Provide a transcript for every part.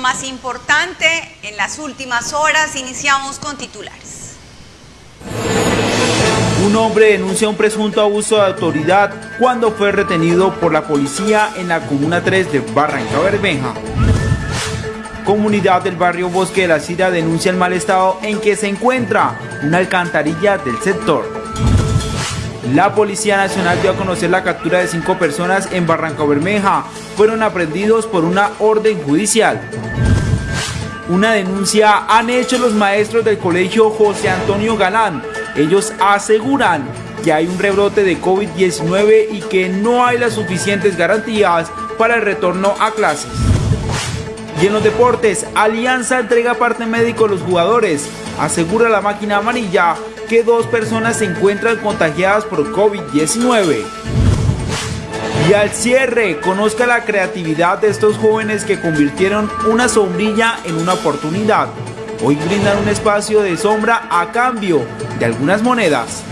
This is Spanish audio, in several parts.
más importante en las últimas horas. Iniciamos con titulares. Un hombre denuncia un presunto abuso de autoridad cuando fue retenido por la policía en la Comuna 3 de Barranca Bermeja. Comunidad del barrio Bosque de la Cira denuncia el mal estado en que se encuentra una alcantarilla del sector. La Policía Nacional dio a conocer la captura de cinco personas en Barranca Bermeja. Fueron aprendidos por una orden judicial. Una denuncia han hecho los maestros del colegio José Antonio Galán. Ellos aseguran que hay un rebrote de COVID-19 y que no hay las suficientes garantías para el retorno a clases. Y en los deportes, Alianza entrega parte médico a los jugadores. Asegura la máquina amarilla que dos personas se encuentran contagiadas por COVID-19. Y al cierre, conozca la creatividad de estos jóvenes que convirtieron una sombrilla en una oportunidad. Hoy brindan un espacio de sombra a cambio de algunas monedas.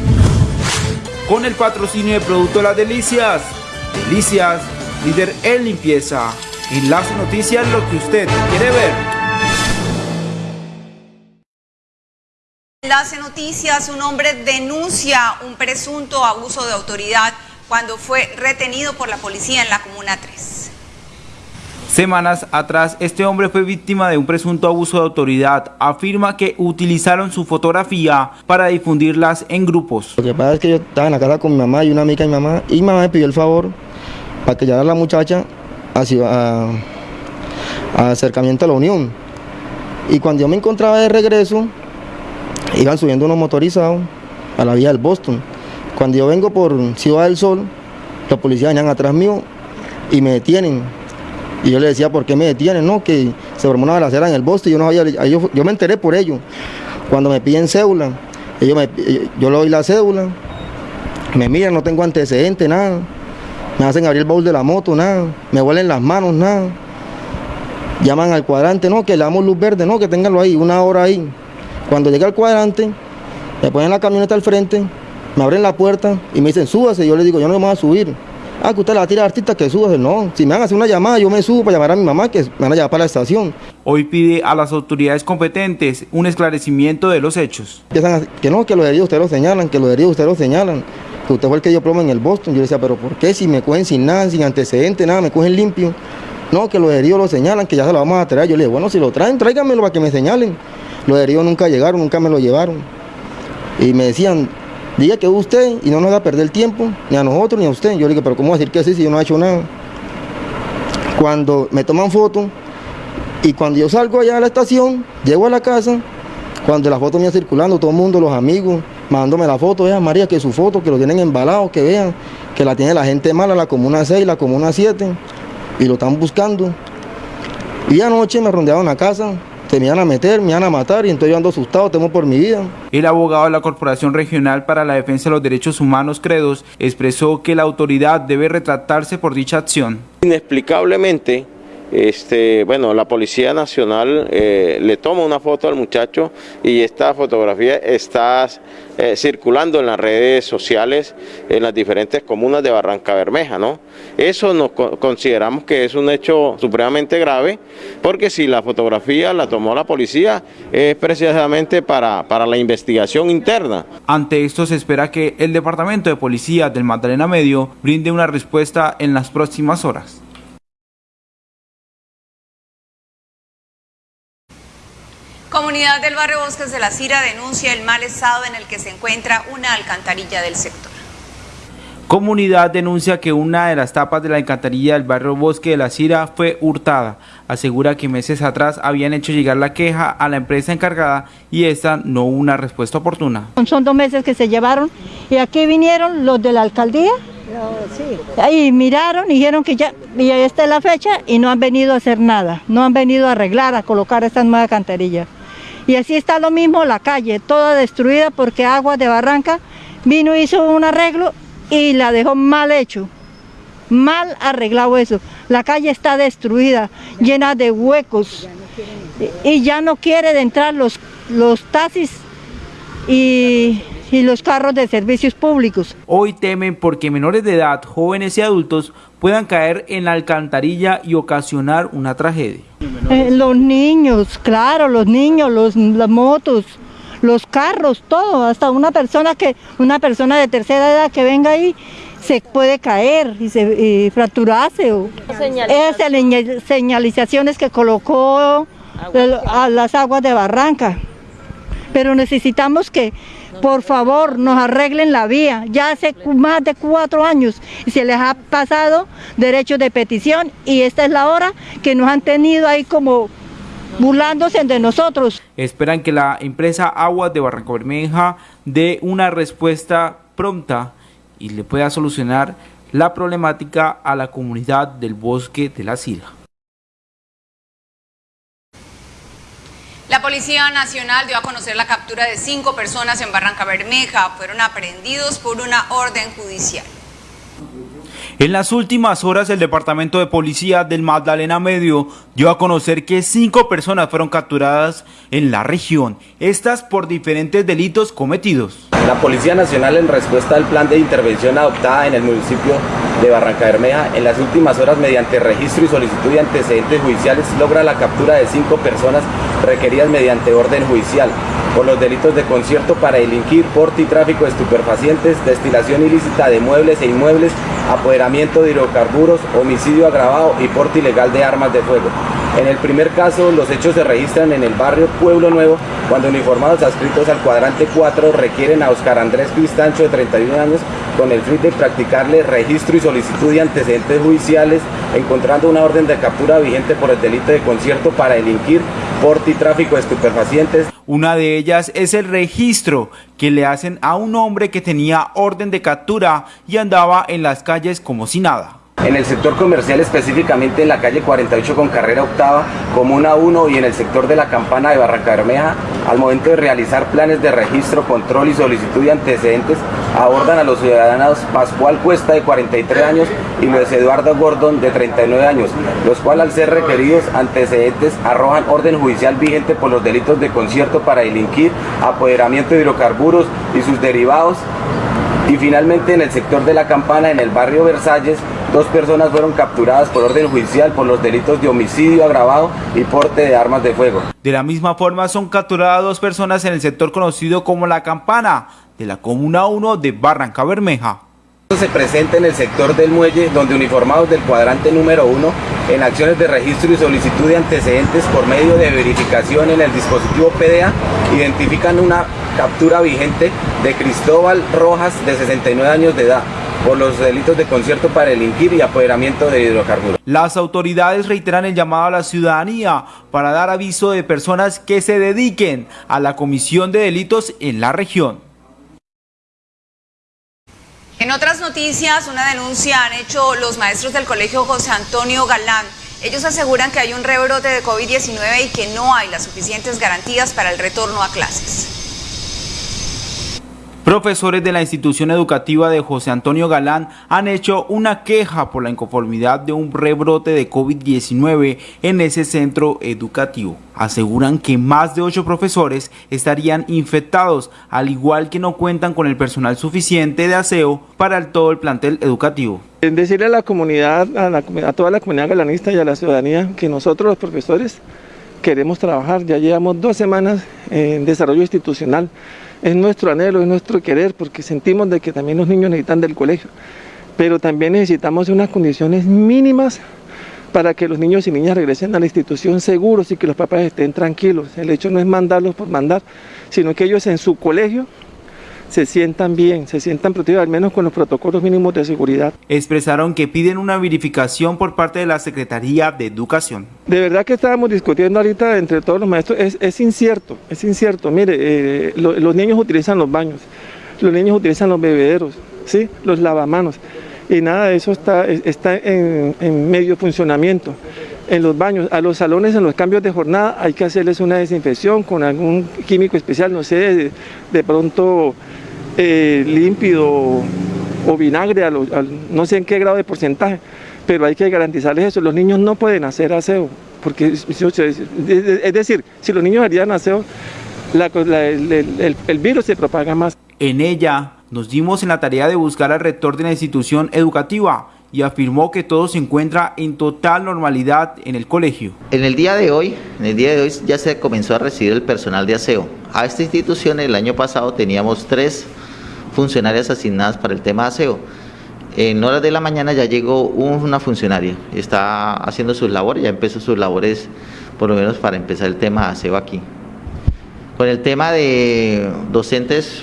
Con el patrocinio de Producto Las Delicias. Delicias, líder en limpieza. Enlace Noticias, lo que usted quiere ver. Enlace Noticias, un hombre denuncia un presunto abuso de autoridad cuando fue retenido por la policía en la Comuna 3. Semanas atrás, este hombre fue víctima de un presunto abuso de autoridad. Afirma que utilizaron su fotografía para difundirlas en grupos. Lo que pasa es que yo estaba en la casa con mi mamá y una amiga de mi mamá y mi mamá me pidió el favor para que llevara a la muchacha hacia a, acercamiento a la Unión. Y cuando yo me encontraba de regreso, iban subiendo unos motorizados a la vía del Boston. Cuando yo vengo por Ciudad del Sol, los policías venían atrás mío y me detienen. Y yo le decía, ¿por qué me detienen? No, que se formó una balacera en el Boston y yo, no había, yo, me enteré por ello. Cuando me piden cédula, ellos me, yo le doy la cédula, me miran, no tengo antecedentes, nada. Me hacen abrir el baúl de la moto, nada. Me huelen las manos, nada. Llaman al cuadrante, no, que le damos luz verde, no, que ténganlo ahí, una hora ahí. Cuando llega al cuadrante, me ponen la camioneta al frente, me abren la puerta y me dicen, súbase. Yo le digo, yo no me voy a subir. Ah, que usted la tira artista, que súbase. No, si me van a hacer una llamada, yo me subo para llamar a mi mamá, que me van a llevar para la estación. Hoy pide a las autoridades competentes un esclarecimiento de los hechos. Que no, que los heridos ustedes lo señalan, que los heridos ustedes lo señalan que usted fue el que dio plomo en el Boston. Yo le decía, pero ¿por qué? Si me cogen sin nada, sin antecedentes, nada, me cogen limpio. No, que los heridos lo señalan, que ya se lo vamos a traer. Yo le digo, bueno, si lo traen, tráiganmelo para que me señalen. Los heridos nunca llegaron, nunca me lo llevaron. Y me decían, diga que usted y no nos haga perder el tiempo, ni a nosotros ni a usted. Yo le digo, pero ¿cómo decir que sí si yo no he hecho nada? Cuando me toman fotos y cuando yo salgo allá a la estación, llego a la casa, cuando la foto me circulando, todo el mundo, los amigos, mandándome la foto, vean María, que su foto, que lo tienen embalado, que vean, que la tiene la gente mala, la comuna 6, la comuna 7, y lo están buscando. Y anoche me rondearon a casa, se me iban a meter, me iban a matar, y entonces yo ando asustado, temo por mi vida. El abogado de la Corporación Regional para la Defensa de los Derechos Humanos, Credos, expresó que la autoridad debe retratarse por dicha acción. Inexplicablemente, este, bueno, la Policía Nacional eh, le toma una foto al muchacho y esta fotografía está eh, circulando en las redes sociales en las diferentes comunas de Barranca Bermeja, ¿no? Eso nos consideramos que es un hecho supremamente grave porque si la fotografía la tomó la policía es precisamente para, para la investigación interna. Ante esto se espera que el Departamento de Policía del Magdalena Medio brinde una respuesta en las próximas horas. Comunidad del barrio Bosques de la Cira denuncia el mal estado en el que se encuentra una alcantarilla del sector. Comunidad denuncia que una de las tapas de la alcantarilla del barrio Bosque de la Cira fue hurtada. Asegura que meses atrás habían hecho llegar la queja a la empresa encargada y esta no hubo una respuesta oportuna. Son dos meses que se llevaron y aquí vinieron los de la alcaldía y miraron y dijeron que ya, y esta es la fecha y no han venido a hacer nada, no han venido a arreglar, a colocar esta nueva alcantarilla. Y así está lo mismo la calle, toda destruida porque Agua de Barranca vino, hizo un arreglo y la dejó mal hecho. Mal arreglado eso. La calle está destruida, llena de huecos. Y ya no quiere entrar los, los taxis y, y los carros de servicios públicos. Hoy temen porque menores de edad, jóvenes y adultos puedan caer en la alcantarilla y ocasionar una tragedia. Eh, los niños, claro, los niños, los, las motos, los carros, todo, hasta una persona que una persona de tercera edad que venga ahí se puede caer y, se, y fracturarse. O, esas señalizaciones que colocó a las aguas de Barranca. Pero necesitamos que, por favor, nos arreglen la vía. Ya hace más de cuatro años se les ha pasado derechos de petición y esta es la hora que nos han tenido ahí como burlándose de nosotros. Esperan que la empresa Aguas de Barranca Bermeja dé una respuesta pronta y le pueda solucionar la problemática a la comunidad del bosque de la Sila. La Policía Nacional dio a conocer la captura de cinco personas en Barranca Bermeja. Fueron aprehendidos por una orden judicial. En las últimas horas, el Departamento de Policía del Magdalena Medio dio a conocer que cinco personas fueron capturadas en la región, estas por diferentes delitos cometidos. La Policía Nacional, en respuesta al plan de intervención adoptada en el municipio de Barranca Bermeja, en las últimas horas, mediante registro y solicitud de antecedentes judiciales, logra la captura de cinco personas requeridas mediante orden judicial por los delitos de concierto para delinquir, porte y tráfico de estupefacientes, destilación ilícita de muebles e inmuebles, apoderamiento de hidrocarburos, homicidio agravado y porte ilegal de armas de fuego. En el primer caso, los hechos se registran en el barrio Pueblo Nuevo, cuando uniformados adscritos al cuadrante 4 requieren a Oscar Andrés Cristancho, de 31 años, con el fin de practicarle registro y solicitud de antecedentes judiciales, encontrando una orden de captura vigente por el delito de concierto para delinquir, porte y tráfico de estupefacientes. Una de ellas es el registro que le hacen a un hombre que tenía orden de captura y andaba en las calles como si nada. En el sector comercial, específicamente en la calle 48 con carrera octava, Comuna 1 y en el sector de la Campana de Barranca Bermeja, al momento de realizar planes de registro, control y solicitud de antecedentes, abordan a los ciudadanos Pascual Cuesta de 43 años y Luis Eduardo Gordon de 39 años, los cuales al ser requeridos antecedentes arrojan orden judicial vigente por los delitos de concierto para delinquir, apoderamiento de hidrocarburos y sus derivados. Y finalmente en el sector de la Campana, en el barrio Versalles, Dos personas fueron capturadas por orden judicial por los delitos de homicidio agravado y porte de armas de fuego. De la misma forma son capturadas dos personas en el sector conocido como La Campana de la Comuna 1 de Barranca Bermeja. Se presenta en el sector del muelle donde uniformados del cuadrante número 1 en acciones de registro y solicitud de antecedentes por medio de verificación en el dispositivo PDA identifican una captura vigente de Cristóbal Rojas de 69 años de edad por los delitos de concierto para delinquir y apoderamiento de hidrocarburos. Las autoridades reiteran el llamado a la ciudadanía para dar aviso de personas que se dediquen a la comisión de delitos en la región. En otras noticias, una denuncia han hecho los maestros del Colegio José Antonio Galán. Ellos aseguran que hay un rebrote de COVID-19 y que no hay las suficientes garantías para el retorno a clases. Profesores de la institución educativa de José Antonio Galán han hecho una queja por la inconformidad de un rebrote de COVID-19 en ese centro educativo. Aseguran que más de ocho profesores estarían infectados, al igual que no cuentan con el personal suficiente de aseo para todo el plantel educativo. Decirle a la comunidad, a, toda la comunidad galanista y a la ciudadanía que nosotros los profesores queremos trabajar. Ya llevamos dos semanas en desarrollo institucional es nuestro anhelo, es nuestro querer, porque sentimos de que también los niños necesitan del colegio, pero también necesitamos unas condiciones mínimas para que los niños y niñas regresen a la institución seguros y que los papás estén tranquilos. El hecho no es mandarlos por mandar, sino que ellos en su colegio se sientan bien, se sientan protegidos al menos con los protocolos mínimos de seguridad. Expresaron que piden una verificación por parte de la Secretaría de Educación. De verdad que estábamos discutiendo ahorita entre todos los maestros, es, incierto, es incierto. Mire, eh, los niños utilizan los baños, los niños utilizan los bebederos, ¿sí? los lavamanos, y nada de eso está, está en, medio funcionamiento en los baños, a los salones en los cambios de jornada hay que hacerles una desinfección con algún químico especial, no sé, de pronto eh, límpido o vinagre, no sé en qué grado de porcentaje, pero hay que garantizarles eso. Los niños no pueden hacer aseo, porque es decir, si los niños harían aseo, el, el virus se propaga más. En ella nos dimos en la tarea de buscar al rector de la institución educativa y afirmó que todo se encuentra en total normalidad en el colegio. En el día de hoy, en el día de hoy ya se comenzó a recibir el personal de aseo. A esta institución el año pasado teníamos tres funcionarias asignadas para el tema aseo. En horas de la mañana ya llegó una funcionaria, está haciendo sus labores, ya empezó sus labores por lo menos para empezar el tema aseo aquí. Con el tema de docentes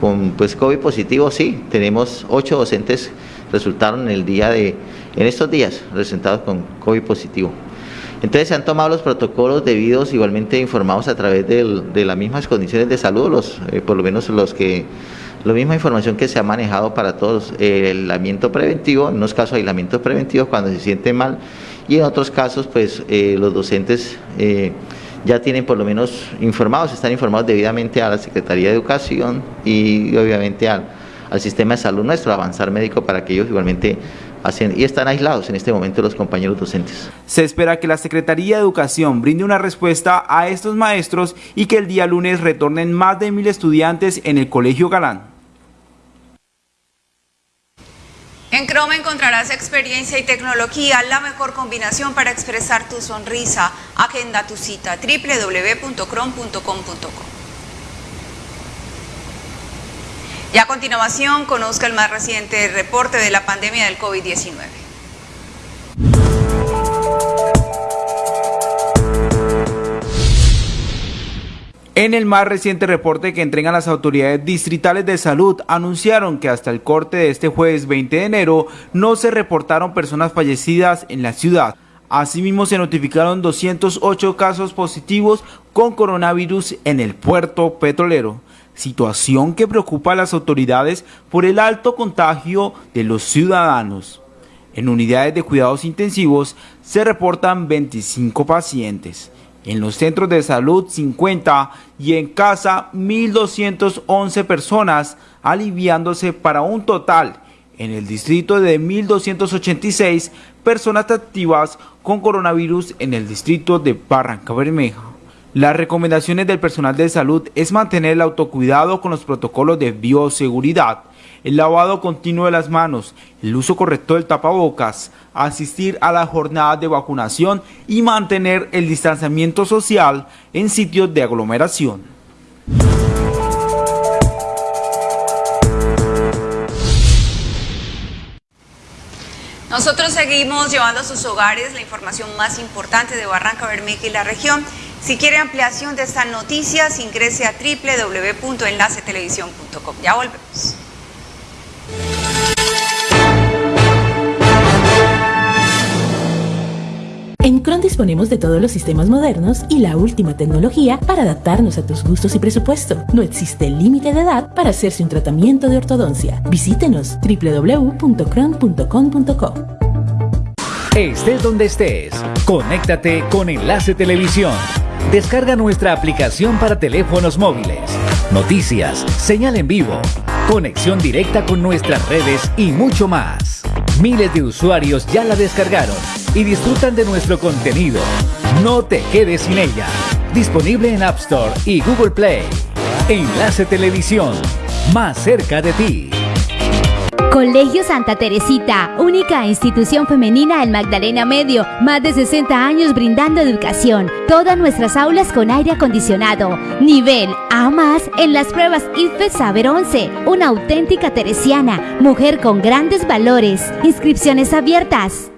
con pues COVID positivo, sí, tenemos ocho docentes resultaron en el día de, en estos días, presentados con COVID positivo. Entonces se han tomado los protocolos debidos, igualmente informados a través de las mismas condiciones de salud, los, eh, por lo menos los que, la misma información que se ha manejado para todos, el aislamiento preventivo, en unos casos aislamiento preventivo cuando se sienten mal y en otros casos pues eh, los docentes eh, ya tienen por lo menos informados, están informados debidamente a la Secretaría de Educación y obviamente al, al sistema de salud nuestro, avanzar médico para que ellos igualmente hacen y están aislados en este momento los compañeros docentes. Se espera que la Secretaría de Educación brinde una respuesta a estos maestros y que el día lunes retornen más de mil estudiantes en el Colegio Galán. En Chrome encontrarás experiencia y tecnología, la mejor combinación para expresar tu sonrisa. Agenda tu cita www.chrome.com.co. Y a continuación, conozca el más reciente reporte de la pandemia del COVID-19. En el más reciente reporte que entregan las autoridades distritales de salud, anunciaron que hasta el corte de este jueves 20 de enero no se reportaron personas fallecidas en la ciudad. Asimismo, se notificaron 208 casos positivos con coronavirus en el puerto petrolero situación que preocupa a las autoridades por el alto contagio de los ciudadanos. En unidades de cuidados intensivos se reportan 25 pacientes, en los centros de salud 50 y en casa 1.211 personas, aliviándose para un total en el distrito de 1.286 personas activas con coronavirus en el distrito de Barranca Bermeja. Las recomendaciones del personal de salud es mantener el autocuidado con los protocolos de bioseguridad, el lavado continuo de las manos, el uso correcto del tapabocas, asistir a las jornadas de vacunación y mantener el distanciamiento social en sitios de aglomeración. Nosotros seguimos llevando a sus hogares la información más importante de Barranca Bermeja y la región. Si quiere ampliación de estas noticias, ingrese a www.enlacetelevisión.com. Ya volvemos. Disponemos de todos los sistemas modernos y la última tecnología para adaptarnos a tus gustos y presupuesto. No existe límite de edad para hacerse un tratamiento de ortodoncia. Visítenos www.cron.com.co. Estés donde estés, conéctate con Enlace Televisión Descarga nuestra aplicación para teléfonos móviles, noticias, señal en vivo, conexión directa con nuestras redes y mucho más. Miles de usuarios ya la descargaron y disfrutan de nuestro contenido. No te quedes sin ella. Disponible en App Store y Google Play. Enlace Televisión, más cerca de ti. Colegio Santa Teresita, única institución femenina en Magdalena Medio, más de 60 años brindando educación. Todas nuestras aulas con aire acondicionado. Nivel A más en las pruebas IFE Saber 11. Una auténtica teresiana, mujer con grandes valores. Inscripciones abiertas.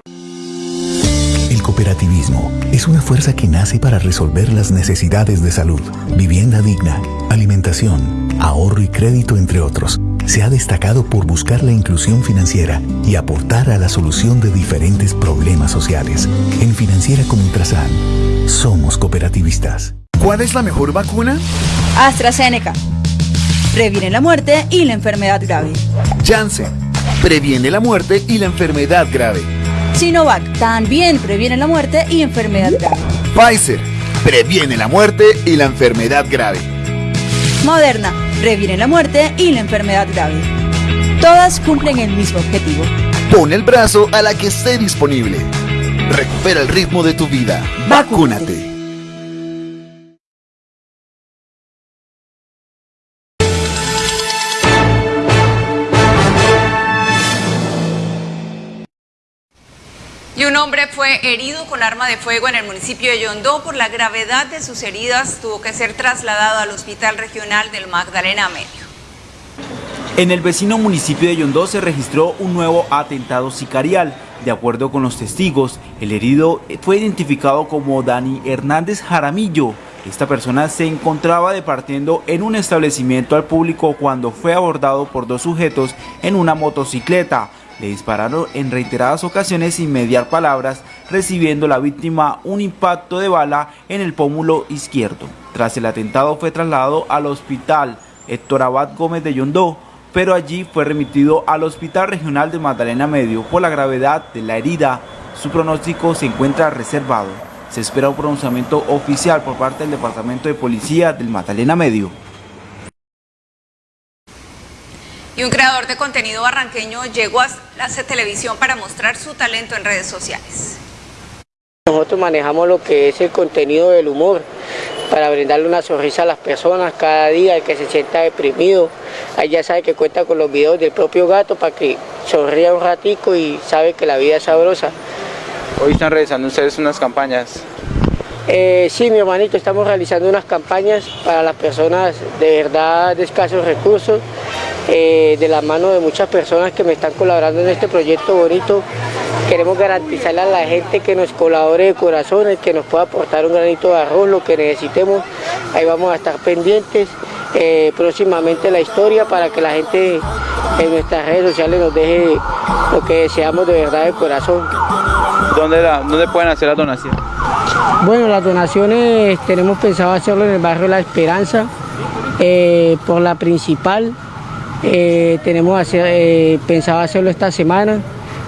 Es una fuerza que nace para resolver las necesidades de salud, vivienda digna, alimentación, ahorro y crédito, entre otros se ha destacado por buscar la inclusión financiera y aportar a la solución de diferentes problemas sociales. En Financiera como Ultrasan, somos cooperativistas. ¿Cuál es la mejor vacuna? AstraZeneca. Previene la muerte y la enfermedad grave. Janssen. Previene la muerte y la enfermedad grave. Sinovac. También previene la muerte y enfermedad grave. Pfizer. Previene la muerte y la enfermedad grave. Moderna previene la muerte y la enfermedad grave. Todas cumplen el mismo objetivo. Pon el brazo a la que esté disponible. Recupera el ritmo de tu vida. Vacúnate. Y un hombre fue herido con arma de fuego en el municipio de Yondó por la gravedad de sus heridas. Tuvo que ser trasladado al Hospital Regional del Magdalena Medio. En el vecino municipio de Yondó se registró un nuevo atentado sicarial. De acuerdo con los testigos, el herido fue identificado como Dani Hernández Jaramillo. Esta persona se encontraba departiendo en un establecimiento al público cuando fue abordado por dos sujetos en una motocicleta. Le dispararon en reiteradas ocasiones sin mediar palabras, recibiendo la víctima un impacto de bala en el pómulo izquierdo. Tras el atentado fue trasladado al hospital Héctor Abad Gómez de Yondó, pero allí fue remitido al Hospital Regional de Magdalena Medio por la gravedad de la herida. Su pronóstico se encuentra reservado. Se espera un pronunciamiento oficial por parte del Departamento de Policía del Magdalena Medio. Y un creador de contenido barranqueño llegó a la televisión para mostrar su talento en redes sociales. Nosotros manejamos lo que es el contenido del humor para brindarle una sonrisa a las personas cada día, el que se sienta deprimido. Ahí ya sabe que cuenta con los videos del propio gato para que sonría un ratico y sabe que la vida es sabrosa. Hoy están realizando ustedes unas campañas. Eh, sí, mi hermanito, estamos realizando unas campañas para las personas de verdad de escasos recursos eh, de la mano de muchas personas que me están colaborando en este proyecto bonito. Queremos garantizarle a la gente que nos colabore de corazón, que nos pueda aportar un granito de arroz, lo que necesitemos. Ahí vamos a estar pendientes. Eh, próximamente la historia para que la gente en nuestras redes sociales nos deje lo que deseamos de verdad de corazón. ¿Dónde, ¿Dónde pueden hacer la donación? Bueno, las donaciones tenemos pensado hacerlo en el barrio La Esperanza, eh, por la principal, eh, tenemos eh, pensado hacerlo esta semana,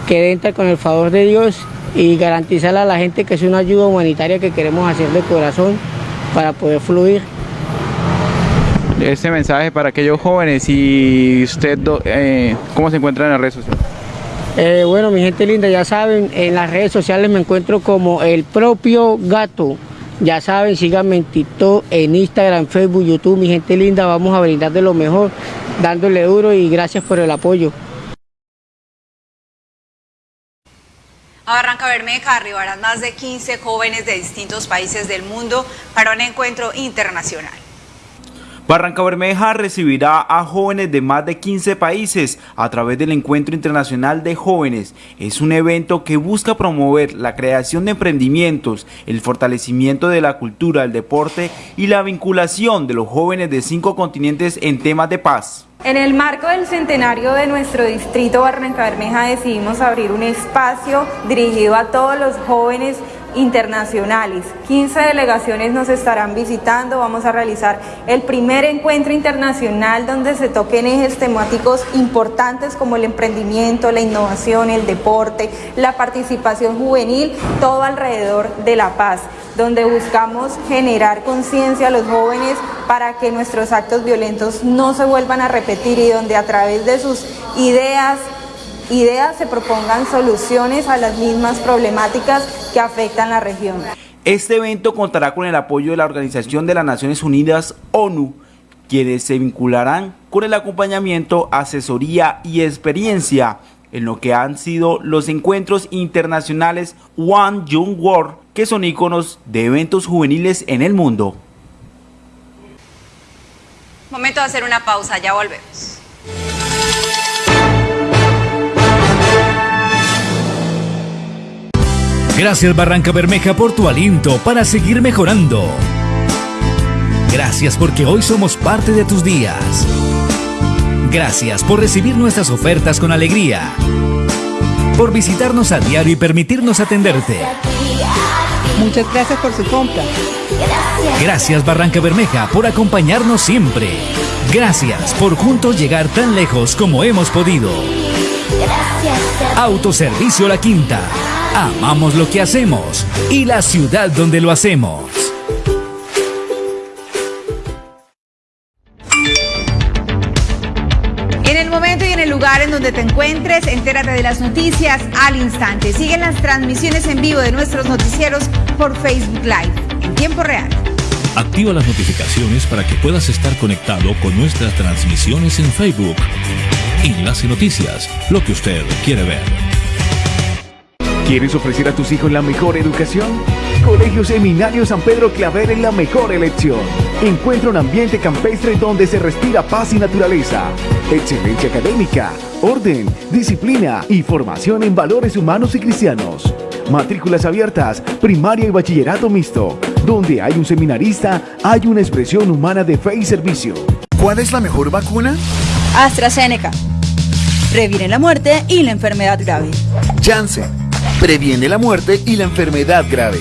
que entra con el favor de Dios y garantizarle a la gente que es una ayuda humanitaria que queremos hacer de corazón para poder fluir. Este mensaje para aquellos jóvenes y usted, eh, ¿cómo se encuentra en las redes sociales? bueno, mi gente linda, ya saben, en las redes sociales me encuentro como el propio gato. Ya saben, síganme en TikTok, en Instagram, Facebook, YouTube, mi gente linda, vamos a brindar de lo mejor dándole duro y gracias por el apoyo. A Barranca Bermeja arribarán más de 15 jóvenes de distintos países del mundo para un encuentro internacional. Barranca Bermeja recibirá a jóvenes de más de 15 países a través del Encuentro Internacional de Jóvenes. Es un evento que busca promover la creación de emprendimientos, el fortalecimiento de la cultura, el deporte y la vinculación de los jóvenes de cinco continentes en temas de paz. En el marco del centenario de nuestro distrito Barranca Bermeja decidimos abrir un espacio dirigido a todos los jóvenes internacionales. 15 delegaciones nos estarán visitando, vamos a realizar el primer encuentro internacional donde se toquen ejes temáticos importantes como el emprendimiento, la innovación, el deporte, la participación juvenil, todo alrededor de la paz donde buscamos generar conciencia a los jóvenes para que nuestros actos violentos no se vuelvan a repetir y donde a través de sus ideas, ideas se propongan soluciones a las mismas problemáticas que afectan la región. Este evento contará con el apoyo de la Organización de las Naciones Unidas, ONU, quienes se vincularán con el acompañamiento, asesoría y experiencia en lo que han sido los encuentros internacionales One Young World, que son iconos de eventos juveniles en el mundo. Momento de hacer una pausa, ya volvemos. Gracias Barranca Bermeja por tu aliento para seguir mejorando. Gracias porque hoy somos parte de tus días. Gracias por recibir nuestras ofertas con alegría. Por visitarnos a diario y permitirnos atenderte. Muchas gracias por su compra. Gracias Barranca Bermeja por acompañarnos siempre. Gracias por juntos llegar tan lejos como hemos podido. Autoservicio La Quinta. Amamos lo que hacemos y la ciudad donde lo hacemos. lugar en donde te encuentres, entérate de las noticias al instante. Siguen las transmisiones en vivo de nuestros noticieros por Facebook Live en tiempo real. Activa las notificaciones para que puedas estar conectado con nuestras transmisiones en Facebook. Enlace Noticias, lo que usted quiere ver. ¿Quieres ofrecer a tus hijos la mejor educación? Colegio Seminario San Pedro Claver es la mejor elección. Encuentra un ambiente campestre donde se respira paz y naturaleza, excelencia académica, orden, disciplina y formación en valores humanos y cristianos. Matrículas abiertas, primaria y bachillerato mixto. Donde hay un seminarista, hay una expresión humana de fe y servicio. ¿Cuál es la mejor vacuna? AstraZeneca. Previene la muerte y la enfermedad grave. Janssen. Previene la muerte y la enfermedad grave.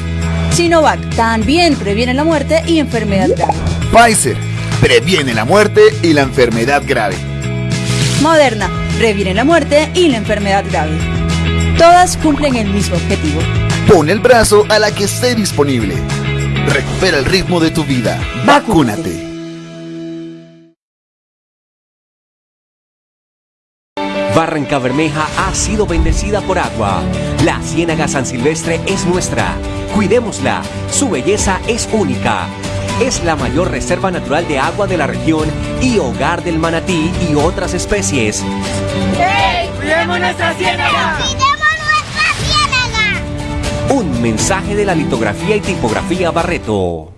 Sinovac. También previene la muerte y enfermedad grave. Pfizer. Previene la muerte y la enfermedad grave. Moderna. Previene la muerte y la enfermedad grave. Todas cumplen el mismo objetivo. Pon el brazo a la que esté disponible. Recupera el ritmo de tu vida. Vacúnate. Barranca Bermeja ha sido bendecida por agua. La Ciénaga San Silvestre es nuestra. Cuidémosla. Su belleza es única. Es la mayor reserva natural de agua de la región y hogar del manatí y otras especies. ¡Hey! ¡Cuidemos nuestra ciénaga! Un mensaje de la litografía y tipografía Barreto.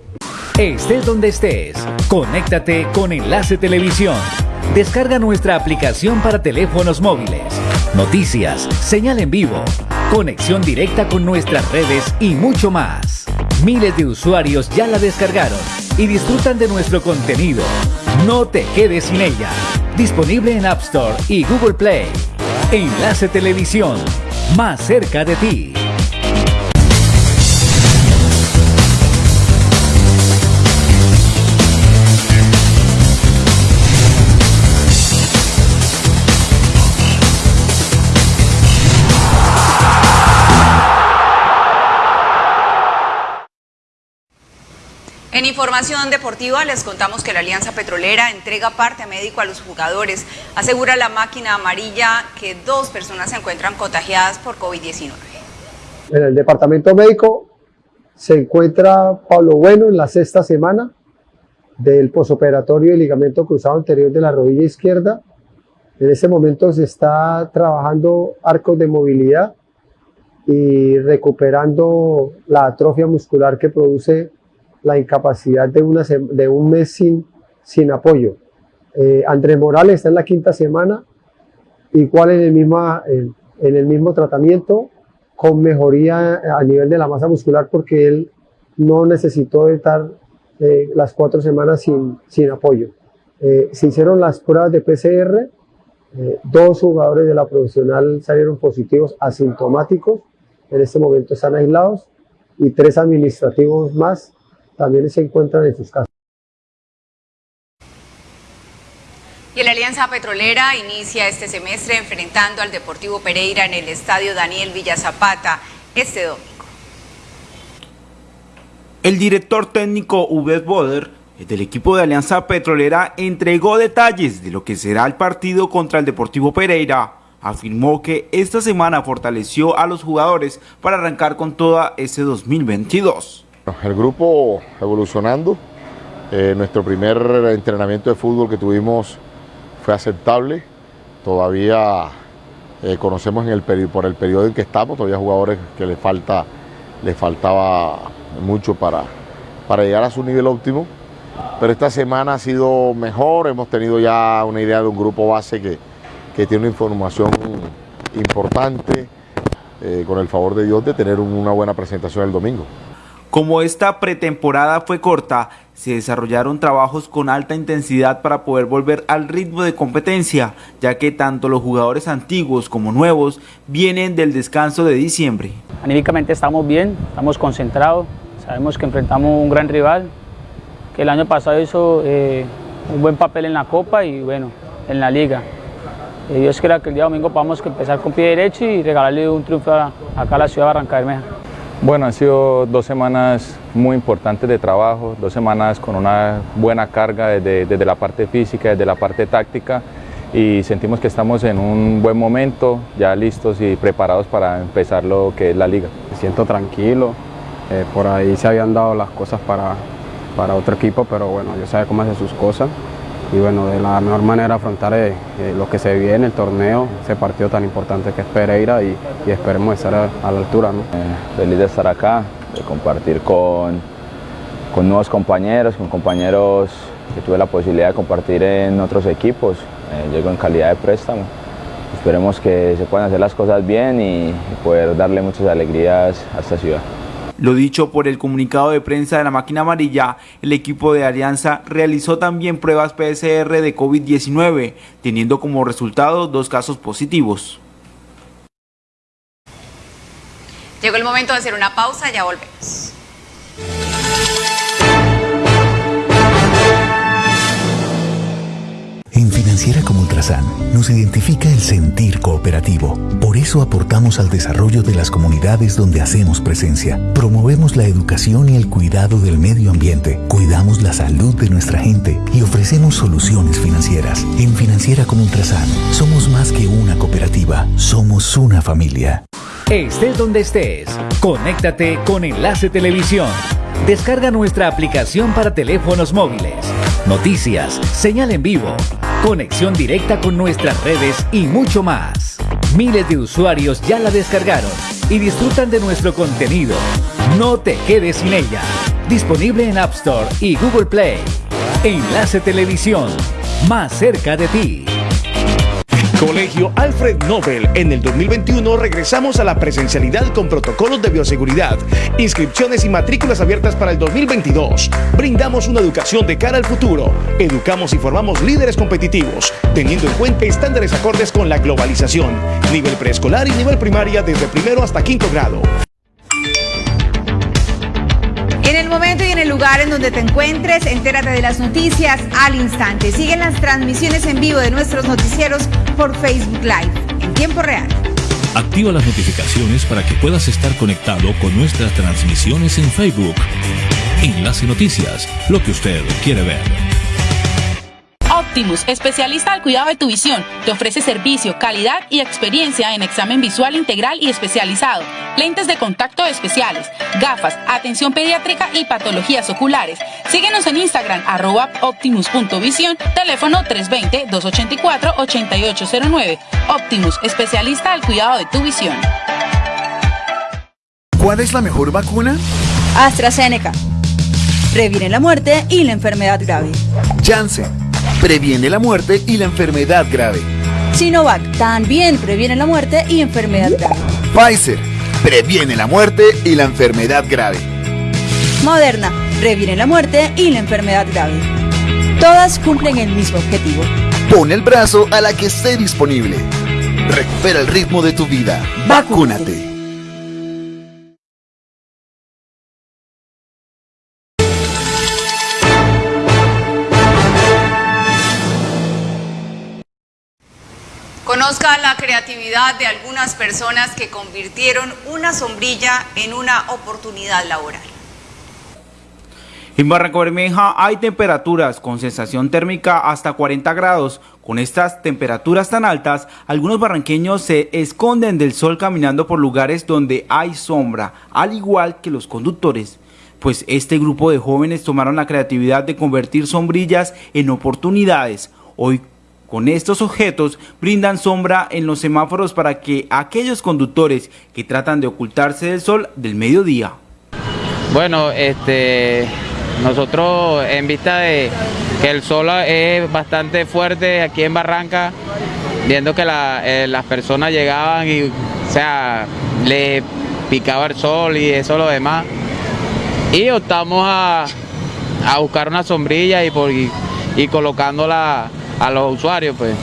Estés donde estés, conéctate con Enlace Televisión. Descarga nuestra aplicación para teléfonos móviles. Noticias, señal en vivo, conexión directa con nuestras redes y mucho más. Miles de usuarios ya la descargaron y disfrutan de nuestro contenido. No te quedes sin ella. Disponible en App Store y Google Play. Enlace Televisión, más cerca de ti. En información deportiva les contamos que la Alianza Petrolera entrega parte médico a los jugadores. Asegura la máquina amarilla que dos personas se encuentran contagiadas por COVID-19. En el departamento médico se encuentra Pablo Bueno en la sexta semana del posoperatorio y ligamento cruzado anterior de la rodilla izquierda. En ese momento se está trabajando arcos de movilidad y recuperando la atrofia muscular que produce la incapacidad de, una, de un mes sin, sin apoyo. Eh, Andrés Morales está en la quinta semana, igual en el, misma, en, el mismo tratamiento, con mejoría a nivel de la masa muscular porque él no necesitó estar eh, las cuatro semanas sin, sin apoyo. Eh, se hicieron las pruebas de PCR, dos jugadores de la profesional salieron positivos asintomáticos, en este momento están aislados, y tres administrativos más también se encuentran en sus casas. Y la Alianza Petrolera inicia este semestre enfrentando al Deportivo Pereira en el Estadio Daniel Villa Zapata este domingo. El director técnico Uber Boder del equipo de Alianza Petrolera entregó detalles de lo que será el partido contra el Deportivo Pereira. Afirmó que esta semana fortaleció a los jugadores para arrancar con toda ese 2022. El grupo evolucionando. Eh, nuestro primer entrenamiento de fútbol que tuvimos fue aceptable. Todavía eh, conocemos en el por el periodo en que estamos, todavía jugadores que le falta, les faltaba mucho para, para llegar a su nivel óptimo. Pero esta semana ha sido mejor, hemos tenido ya una idea de un grupo base que, que tiene una información importante, eh, con el favor de Dios, de tener una buena presentación el domingo. Como esta pretemporada fue corta, se desarrollaron trabajos con alta intensidad para poder volver al ritmo de competencia, ya que tanto los jugadores antiguos como nuevos vienen del descanso de diciembre. Anímicamente estamos bien, estamos concentrados, sabemos que enfrentamos un gran rival, que el año pasado hizo eh, un buen papel en la Copa y bueno, en la Liga. Eh, Dios quiera que el día domingo podamos empezar con pie derecho y regalarle un triunfo acá a la ciudad de Barranca Bermeja. Bueno, han sido dos semanas muy importantes de trabajo, dos semanas con una buena carga desde, la parte física, desde la parte táctica y sentimos que estamos en un buen momento, ya listos y preparados para empezar lo que es la liga. Me siento tranquilo, eh, por ahí se habían dado las cosas para, para otro equipo, pero bueno, yo sé cómo hace sus cosas y bueno, de la mejor manera afrontar eh, eh, lo que se viene, el torneo, ese partido tan importante que es Pereira y, esperemos estar a, la altura. ¿no? feliz de estar acá, de compartir con, con nuevos compañeros, con compañeros que tuve la posibilidad de compartir en otros equipos. llego en calidad de préstamo. Esperemos que se puedan hacer las cosas bien y poder darle muchas alegrías a esta ciudad. Lo dicho por el comunicado de prensa de la máquina amarilla, el equipo de Alianza realizó también pruebas PCR de COVID-19, teniendo como resultado dos casos positivos. Llegó el momento de hacer una pausa, ya volvemos. Financiera como Ultrasan nos identifica el sentir cooperativo. Por eso aportamos al desarrollo de las comunidades donde hacemos presencia. Promovemos la educación y el cuidado del medio ambiente. Cuidamos la salud de nuestra gente y ofrecemos soluciones financieras. En Financiera como Ultrasan somos más que una cooperativa, somos una familia. Estés donde estés, conéctate con Enlace Televisión. Descarga nuestra aplicación para teléfonos móviles noticias, señal en vivo, conexión directa con nuestras redes y mucho más. Miles de usuarios ya la descargaron y disfrutan de nuestro contenido. No te quedes sin ella. Disponible en App Store y Google Play. Enlace Televisión, más cerca de ti. Colegio Alfred Nobel. En el 2021 regresamos a la presencialidad con protocolos de bioseguridad, inscripciones y matrículas abiertas para el 2022. Brindamos una educación de cara al futuro. Educamos y formamos líderes competitivos, teniendo en cuenta estándares acordes con la globalización. Nivel preescolar y nivel primaria desde primero hasta quinto grado. Momento y en el lugar en donde te encuentres, entérate de las noticias al instante. Siguen las transmisiones en vivo de nuestros noticieros por Facebook Live en tiempo real. Activa las notificaciones para que puedas estar conectado con nuestras transmisiones en Facebook. Enlace Noticias, lo que usted quiere ver. Optimus, especialista al cuidado de tu visión, te ofrece servicio, calidad y experiencia en examen visual integral y especializado, lentes de contacto especiales, gafas, atención pediátrica y patologías oculares. Síguenos en Instagram, arroba optimus.visión, teléfono 320-284-8809. Optimus, especialista al cuidado de tu visión. ¿Cuál es la mejor vacuna? AstraZeneca. Previene la muerte y la enfermedad grave. Janssen previene la muerte y la enfermedad grave. Sinovac también previene la muerte y enfermedad grave. Pfizer previene la muerte y la enfermedad grave. Moderna previene la muerte y la enfermedad grave. Todas cumplen el mismo objetivo. Pon el brazo a la que esté disponible. Recupera el ritmo de tu vida. Vacúnate. Conozca la creatividad de algunas personas que convirtieron una sombrilla en una oportunidad laboral. En Barranco Bermeja hay temperaturas con sensación térmica hasta 40 grados. Con estas temperaturas tan altas, algunos barranqueños se esconden del sol caminando por lugares donde hay sombra, al igual que los conductores. Pues este grupo de jóvenes tomaron la creatividad de convertir sombrillas en oportunidades. Hoy con estos objetos brindan sombra en los semáforos para que aquellos conductores que tratan de ocultarse del sol del mediodía. Bueno, este, nosotros en vista de que el sol es bastante fuerte aquí en Barranca, viendo que eh, las personas llegaban y, o sea, le picaba el sol y eso lo demás, y optamos a, buscar una sombrilla y, por, y colocándola a los usuarios, pues.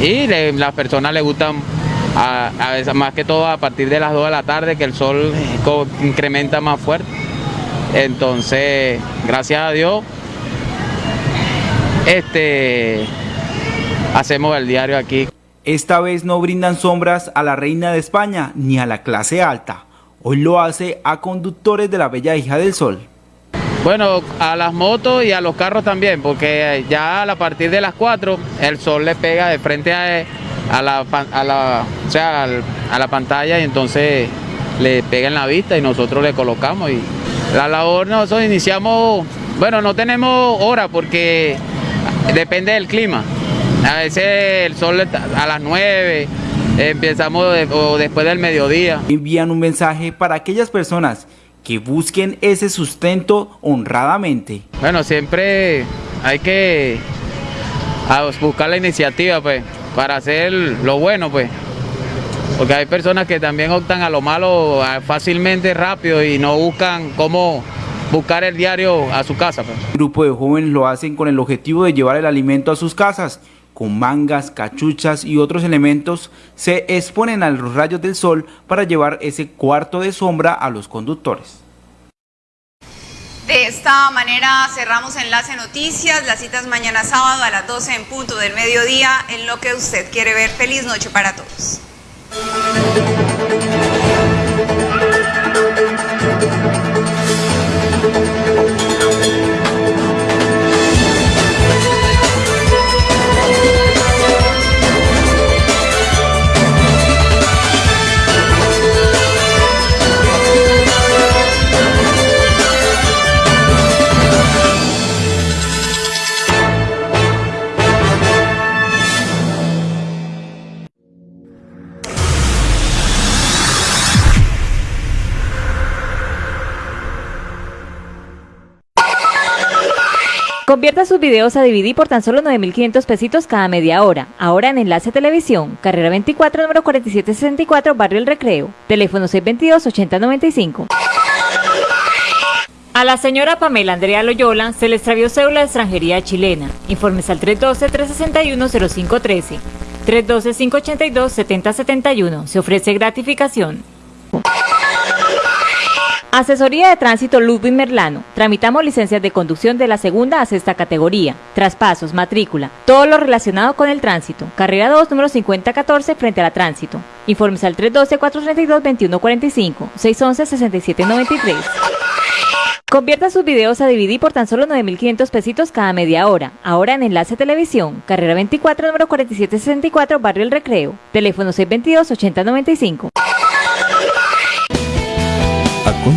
Y las personas les gustan a, veces más que todo a partir de las 2 de la tarde que el sol incrementa más fuerte. Entonces, gracias a Dios, este hacemos el diario aquí. Esta vez no brindan sombras a la reina de España ni a la clase alta. Hoy lo hace a conductores de la bella hija del sol. Bueno, a las motos y a los carros también, porque ya a partir de las 4 el sol le pega de frente a, la, sea, a la pantalla y entonces le pega en la vista y nosotros le colocamos. Y la labor nosotros iniciamos, bueno, no tenemos hora porque depende del clima. A veces el sol a las 9, empezamos o después del mediodía. Envían un mensaje para aquellas personas que busquen ese sustento honradamente. Bueno, siempre hay que buscar la iniciativa pues, para hacer lo bueno pues. Porque hay personas que también optan a lo malo fácilmente, rápido y no buscan cómo buscar el diario a su casa. Pues. Un grupo de jóvenes lo hacen con el objetivo de llevar el alimento a sus casas. Con mangas, cachuchas y otros elementos se exponen a los rayos del sol para llevar ese cuarto de sombra a los conductores. De esta manera cerramos Enlace Noticias, las citas mañana sábado a las 12 en punto del mediodía en lo que usted quiere ver. Feliz noche para todos. Convierta sus videos a DVD por tan solo 9.500 pesitos cada media hora. Ahora en Enlace Televisión, carrera 24, número 4764, Barrio El Recreo. Teléfono 622-8095. A la señora Pamela Andrea Loyola se le extravió cédula de extranjería chilena. Informes al 312-361-0513. 312-582-7071. Se ofrece gratificación. Asesoría de Tránsito Ludwig Merlano. Tramitamos licencias de conducción de la segunda a sexta categoría. Traspasos, matrícula, todo lo relacionado con el tránsito. Carrera 2, número 5014, frente a la tránsito. Informes al 312-432-2145, 611-6793. Convierta sus videos a DVD por tan solo 9.500 pesitos cada media hora. Ahora en Enlace Televisión, carrera 24, número 4764, Barrio El Recreo. Teléfono 622-8095.